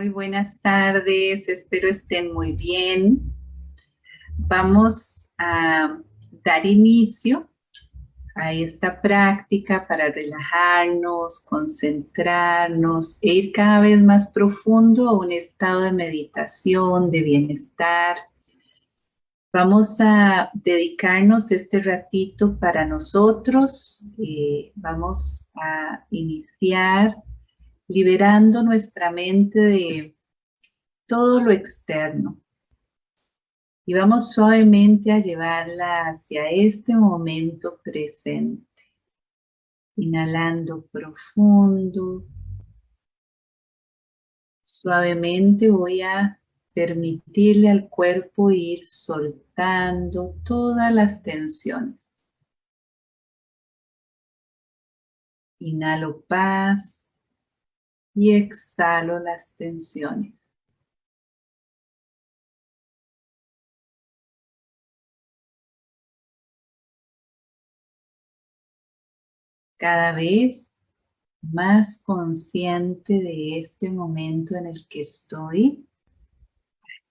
Muy buenas tardes, espero estén muy bien. Vamos a dar inicio a esta práctica para relajarnos, concentrarnos e ir cada vez más profundo a un estado de meditación, de bienestar. Vamos a dedicarnos este ratito para nosotros. Eh, vamos a iniciar liberando nuestra mente de todo lo externo. Y vamos suavemente a llevarla hacia este momento presente. Inhalando profundo. Suavemente voy a permitirle al cuerpo ir soltando todas las tensiones. Inhalo paz y exhalo las tensiones. Cada vez más consciente de este momento en el que estoy,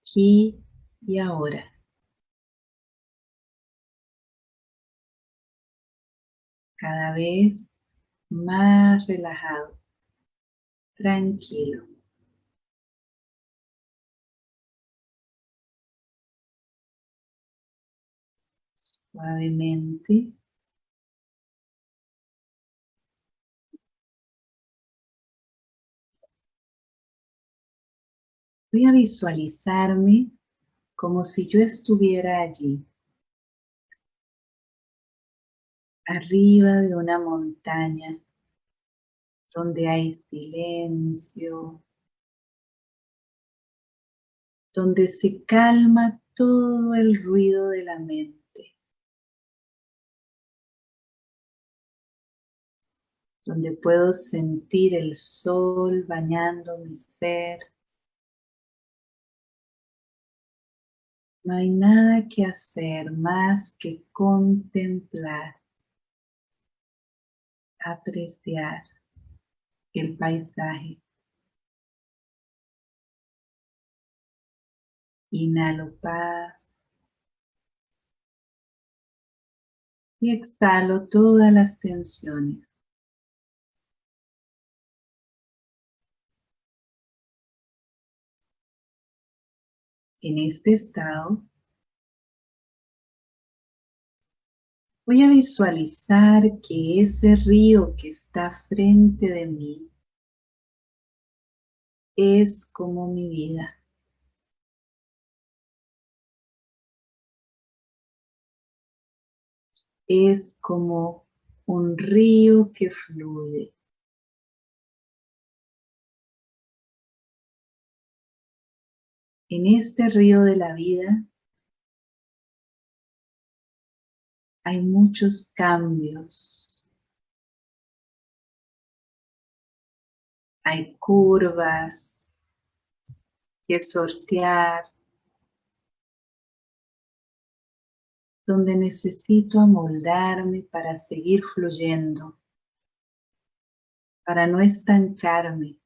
aquí y ahora. Cada vez más relajado tranquilo. Suavemente. Voy a visualizarme como si yo estuviera allí, arriba de una montaña donde hay silencio, donde se calma todo el ruido de la mente. donde puedo sentir el sol bañando mi ser. No hay nada que hacer más que contemplar, apreciar el paisaje. Inhalo paz. Y exhalo todas las tensiones. En este estado, Voy a visualizar que ese río que está frente de mí es como mi vida. Es como un río que fluye. En este río de la vida hay muchos cambios. Hay curvas que sortear, donde necesito amoldarme para seguir fluyendo, para no estancarme.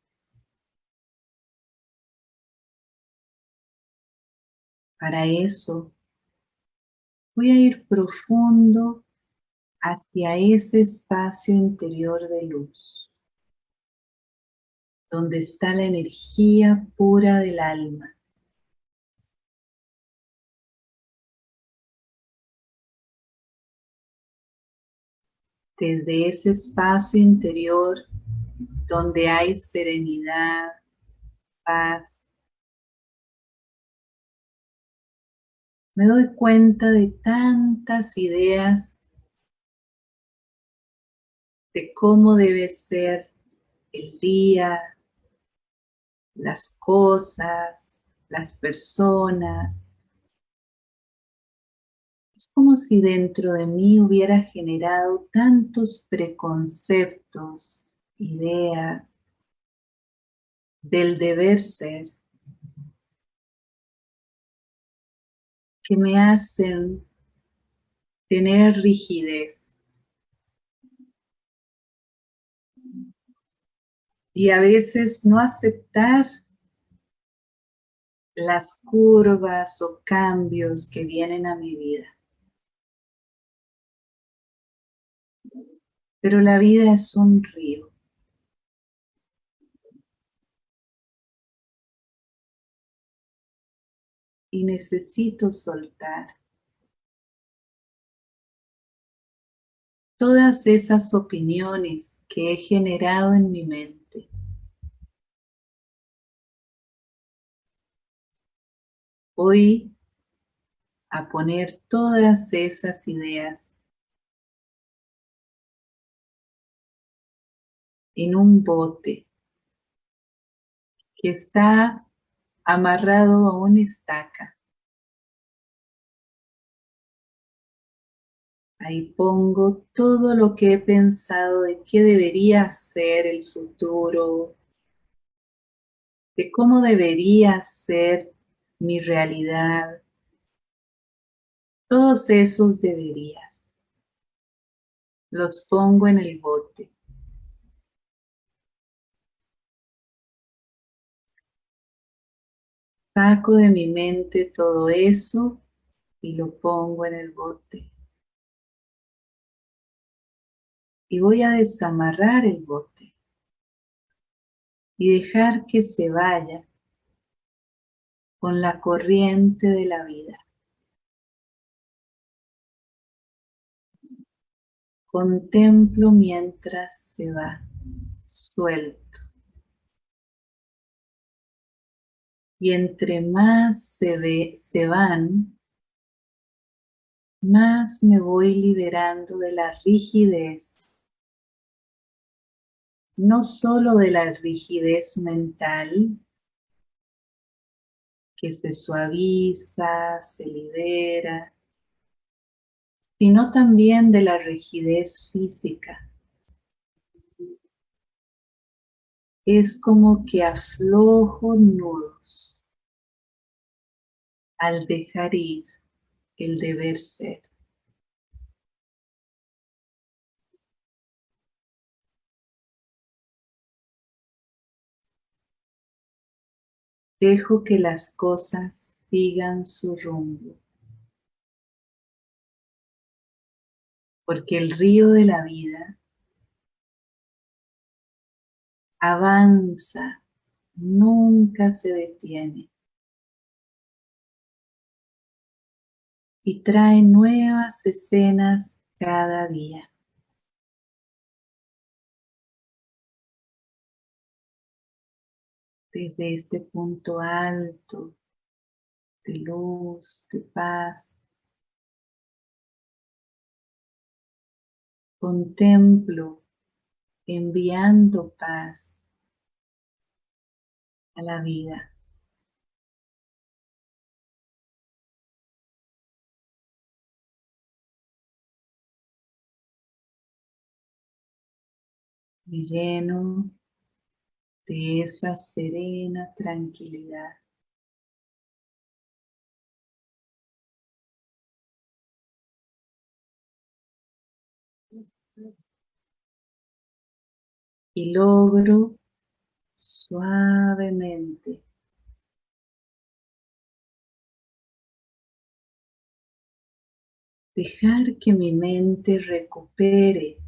Para eso voy a ir profundo hacia ese espacio interior de luz, donde está la energía pura del alma. Desde ese espacio interior donde hay serenidad, paz, me doy cuenta de tantas ideas de cómo debe ser el día, las cosas, las personas. Es como si dentro de mí hubiera generado tantos preconceptos, ideas del deber ser que me hacen tener rigidez. Y a veces no aceptar las curvas o cambios que vienen a mi vida. Pero la vida es un río. Y necesito soltar todas esas opiniones que he generado en mi mente. Voy a poner todas esas ideas en un bote que está amarrado a una estaca. Ahí pongo todo lo que he pensado de qué debería ser el futuro, de cómo debería ser mi realidad. Todos esos deberías. Los pongo en el bote. Saco de mi mente todo eso y lo pongo en el bote. Y voy a desamarrar el bote y dejar que se vaya con la corriente de la vida. Contemplo mientras se va, suelto. Y entre más se, ve, se van, más me voy liberando de la rigidez. No solo de la rigidez mental, que se suaviza, se libera, sino también de la rigidez física. Es como que aflojo nudos al dejar ir el deber ser. Dejo que las cosas sigan su rumbo. Porque el río de la vida avanza, nunca se detiene. Y trae nuevas escenas cada día. Desde este punto alto de luz, de paz, contemplo enviando paz a la vida. Me lleno de esa serena tranquilidad. Y logro suavemente dejar que mi mente recupere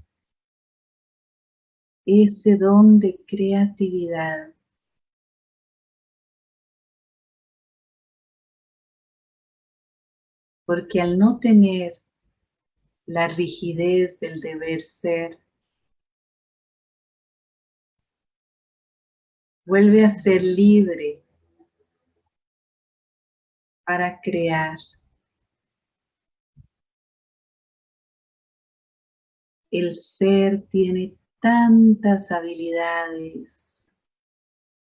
ese don de creatividad. Porque al no tener la rigidez del deber ser, vuelve a ser libre para crear. El ser tiene tantas habilidades.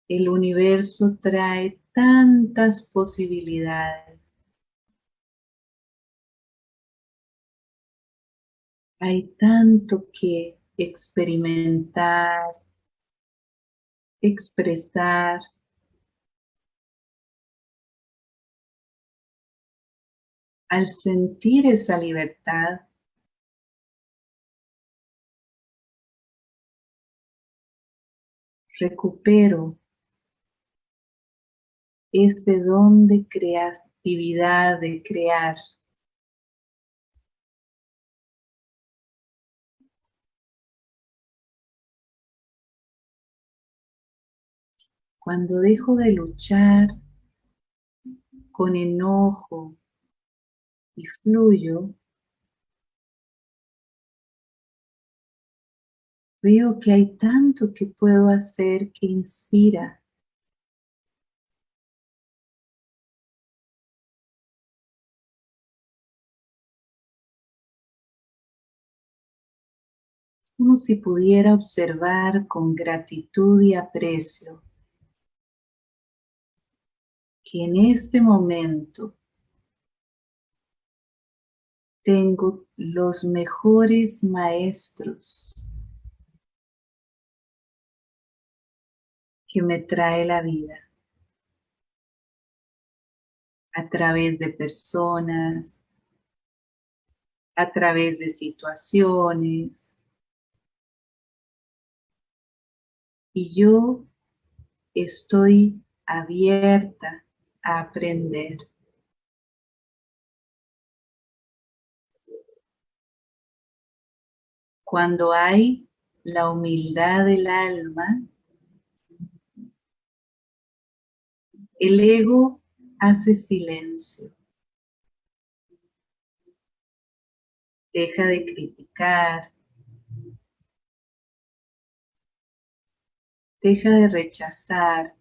El universo trae tantas posibilidades. Hay tanto que experimentar, expresar. Al sentir esa libertad, recupero este don de creatividad, de crear. Cuando dejo de luchar con enojo y fluyo, veo que hay tanto que puedo hacer que inspira. como si pudiera observar con gratitud y aprecio que en este momento tengo los mejores maestros que me trae la vida a través de personas, a través de situaciones. Y yo estoy abierta a aprender. Cuando hay la humildad del alma, el ego hace silencio. Deja de criticar. Deja de rechazar.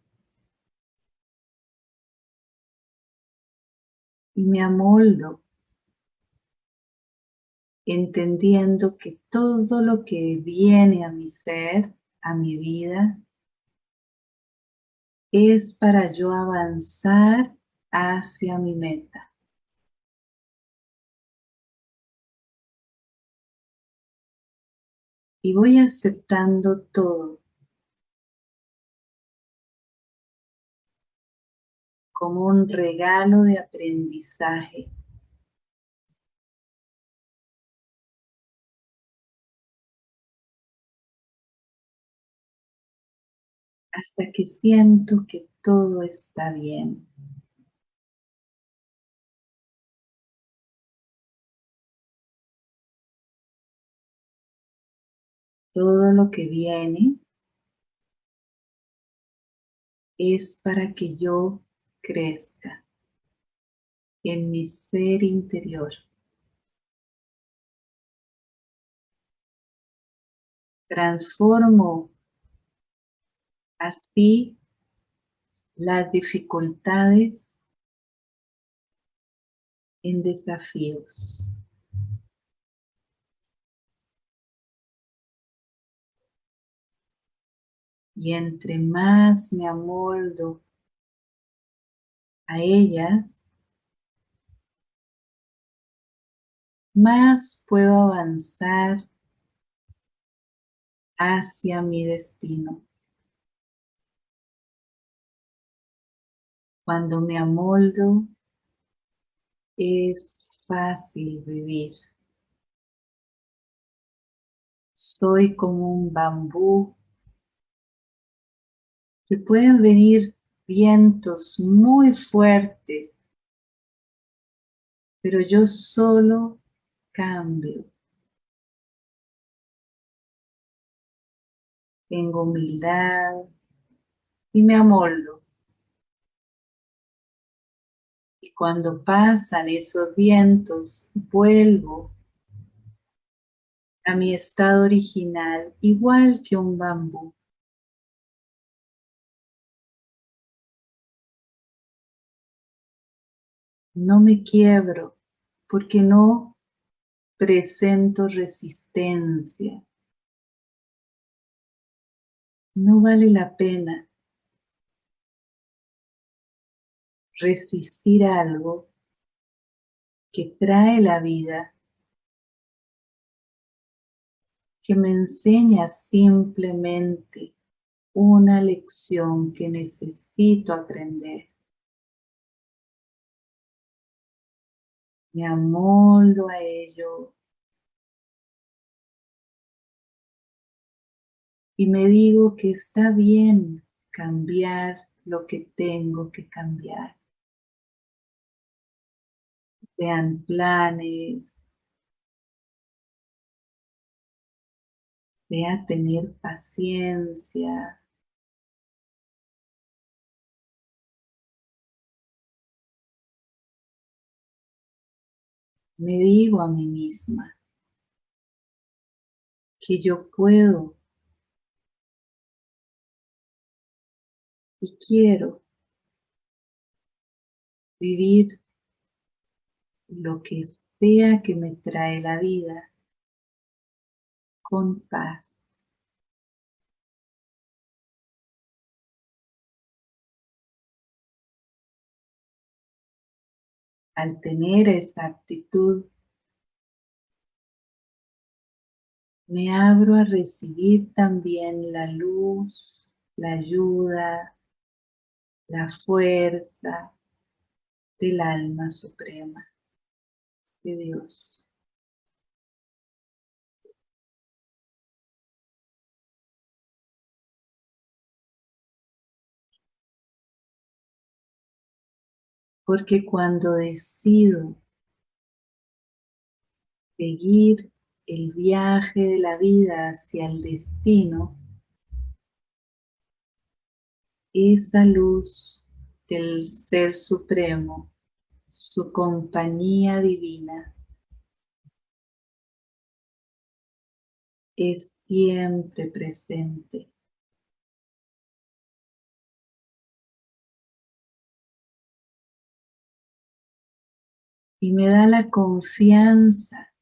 Y me amoldo entendiendo que todo lo que viene a mi ser, a mi vida, es para yo avanzar hacia mi meta. Y voy aceptando todo como un regalo de aprendizaje hasta que siento que todo está bien. Todo lo que viene es para que yo crezca en mi ser interior. Transformo Así, las dificultades en desafíos. Y entre más me amoldo a ellas, más puedo avanzar hacia mi destino. Cuando me amoldo, es fácil vivir. Soy como un bambú que pueden venir vientos muy fuertes, pero yo solo cambio. Tengo humildad y me amoldo. Cuando pasan esos vientos, vuelvo a mi estado original, igual que un bambú. No me quiebro porque no presento resistencia. No vale la pena resistir algo que trae la vida, que me enseña simplemente una lección que necesito aprender. Me amoldo a ello y me digo que está bien cambiar lo que tengo que cambiar. Sean planes, sea tener paciencia, me digo a mí misma que yo puedo y quiero vivir lo que sea que me trae la vida con paz. Al tener esta actitud, me abro a recibir también la luz, la ayuda, la fuerza del alma suprema de Dios. Porque cuando decido seguir el viaje de la vida hacia el destino, esa luz del Ser Supremo, su compañía divina, es siempre presente. Y me da la confianza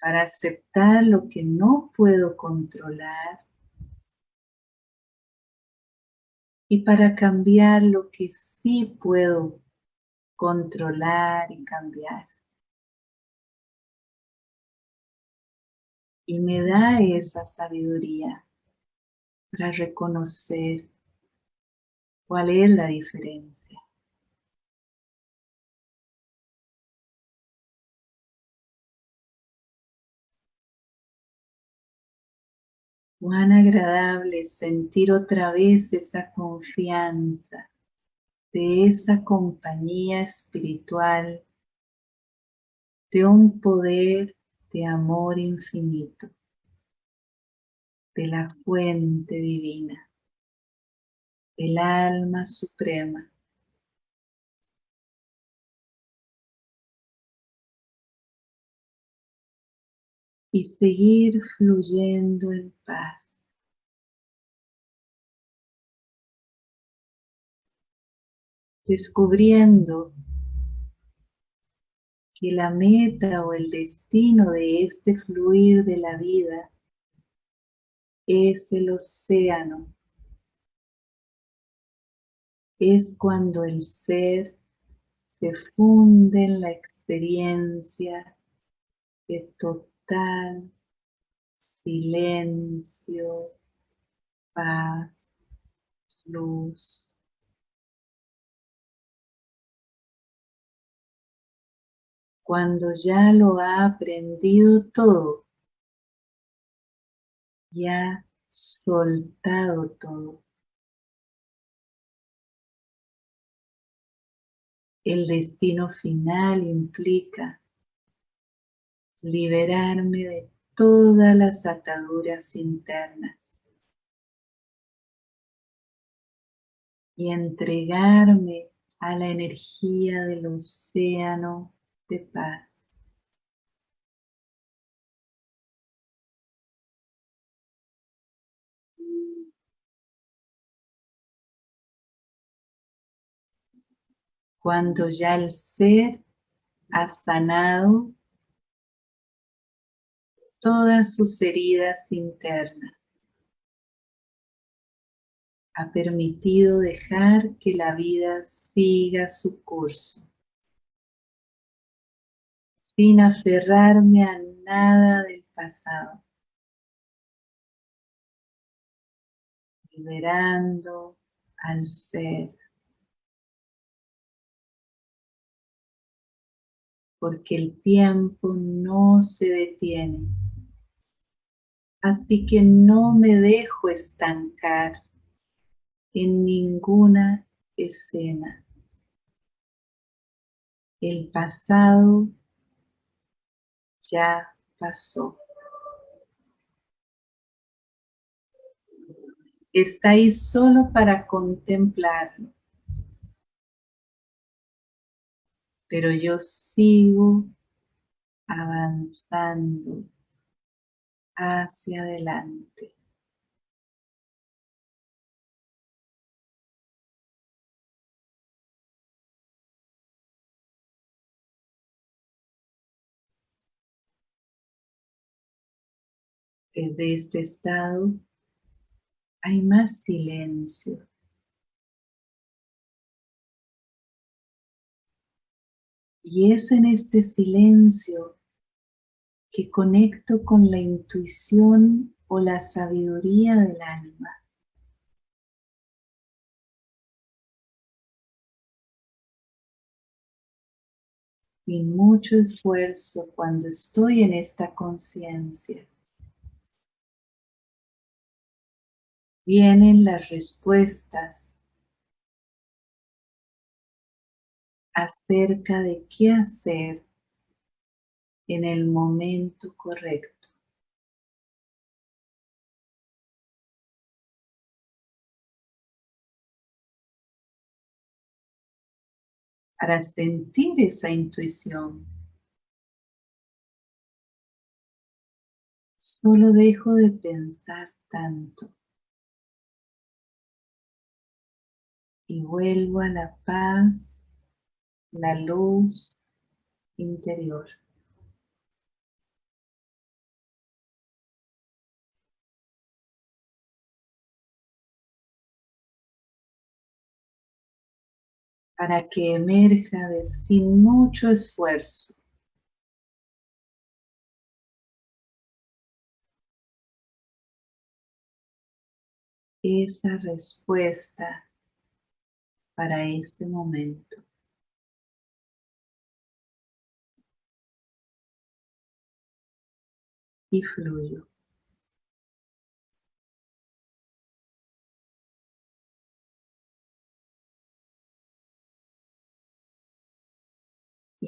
para aceptar lo que no puedo controlar y para cambiar lo que sí puedo controlar y cambiar. Y me da esa sabiduría para reconocer cuál es la diferencia. Cuán agradable sentir otra vez esa confianza de esa compañía espiritual, de un poder de amor infinito, de la fuente divina, del alma suprema. Y seguir fluyendo en paz. Descubriendo que la meta o el destino de este fluir de la vida es el océano. Es cuando el ser se funde en la experiencia de total silencio, paz, luz. Cuando ya lo ha aprendido todo, ya soltado todo. El destino final implica liberarme de todas las ataduras internas y entregarme a la energía del océano de paz. Cuando ya el ser ha sanado todas sus heridas internas. Ha permitido dejar que la vida siga su curso, sin aferrarme a nada del pasado, liberando al ser. Porque el tiempo no se detiene Así que no me dejo estancar en ninguna escena. El pasado ya pasó. Está ahí solo para contemplarlo. Pero yo sigo avanzando hacia adelante. Desde este estado hay más silencio. Y es en este silencio que conecto con la intuición o la sabiduría del alma. Sin mucho esfuerzo cuando estoy en esta conciencia. Vienen las respuestas acerca de qué hacer en el momento correcto. Para sentir esa intuición, solo dejo de pensar tanto y vuelvo a la paz, la luz interior. Para que emerja de sin mucho esfuerzo. Esa respuesta para este momento. Y fluyo.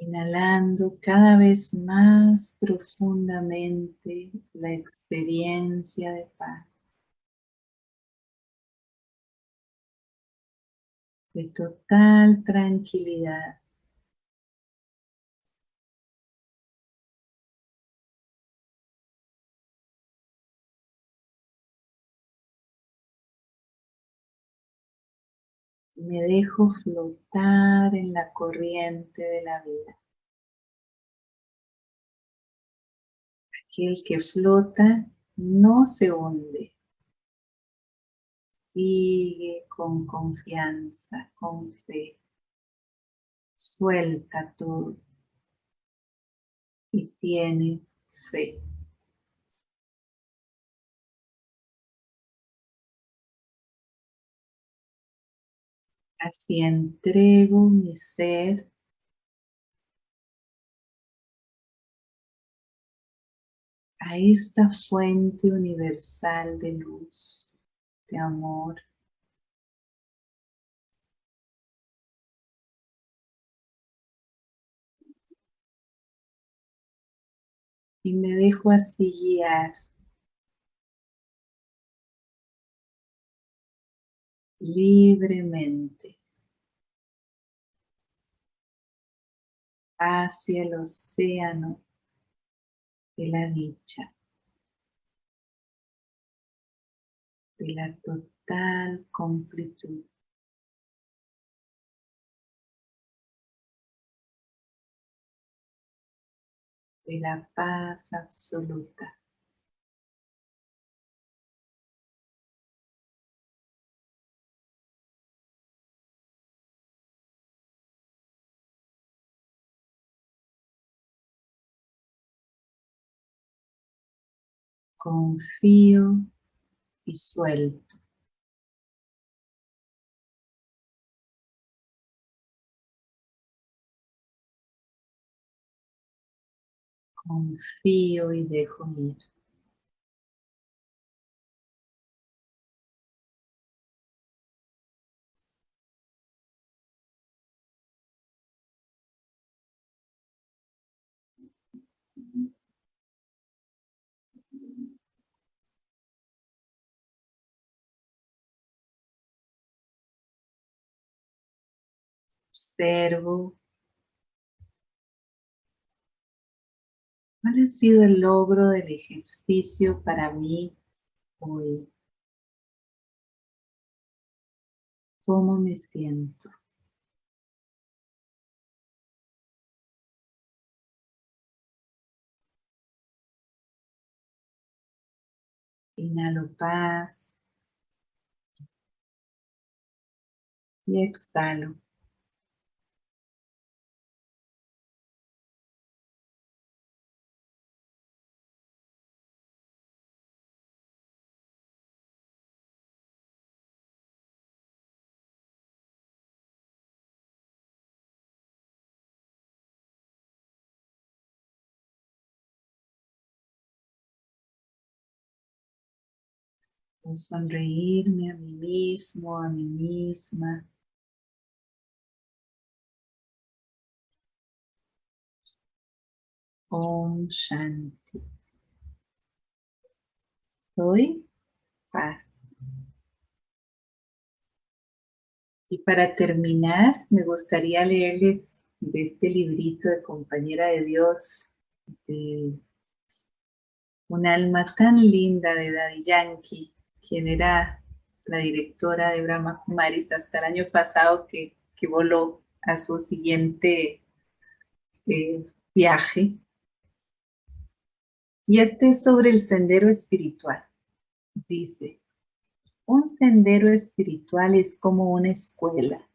Inhalando cada vez más profundamente la experiencia de paz. De total tranquilidad. Me dejo flotar en la corriente de la vida. Aquel que flota no se hunde. Sigue con confianza, con fe. Suelta todo. Y tiene fe. Así entrego mi ser. A esta fuente universal de luz, de amor. Y me dejo así guiar. Libremente hacia el océano de la dicha, de la total completud. de la paz absoluta. Confío y suelto. Confío y dejo ir. Observo. ¿Cuál ha sido el logro del ejercicio para mí hoy? ¿Cómo me siento? Inhalo paz. Y exhalo. Sonreírme a mí mismo, a mí misma. Om Shanti. Soy paz. Y para terminar, me gustaría leerles de este librito de Compañera de Dios, de un alma tan linda de Daddy Yankee, quien era la directora de Brahma Kumaris hasta el año pasado que, voló a su siguiente eh, viaje. Y este es sobre el sendero espiritual. Dice, un sendero espiritual es como una escuela.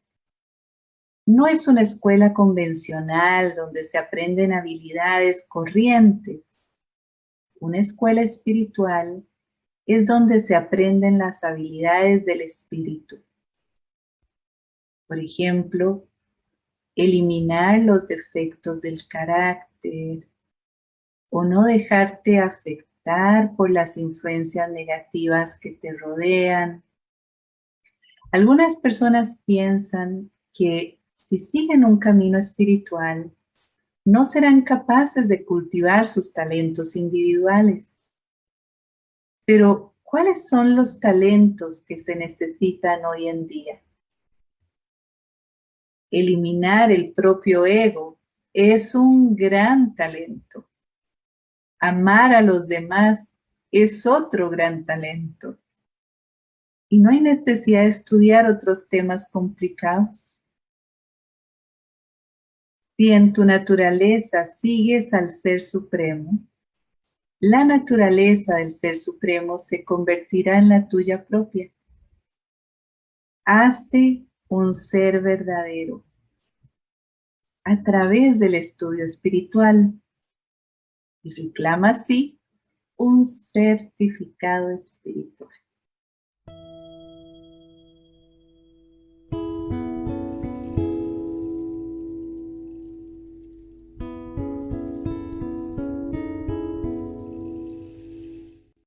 No es una escuela convencional donde se aprenden habilidades corrientes. Una escuela espiritual es donde se aprenden las habilidades del espíritu. Por ejemplo, eliminar los defectos del carácter o no dejarte afectar por las influencias negativas que te rodean. Algunas personas piensan que si siguen un camino espiritual, no serán capaces de cultivar sus talentos individuales. Pero, ¿cuáles son los talentos que se necesitan hoy en día? Eliminar el propio ego es un gran talento. Amar a los demás es otro gran talento. Y no hay necesidad de estudiar otros temas complicados. Si en tu naturaleza sigues al Ser Supremo, la naturaleza del Ser Supremo se convertirá en la tuya propia. Hazte un ser verdadero a través del estudio espiritual y reclama así un certificado espiritual.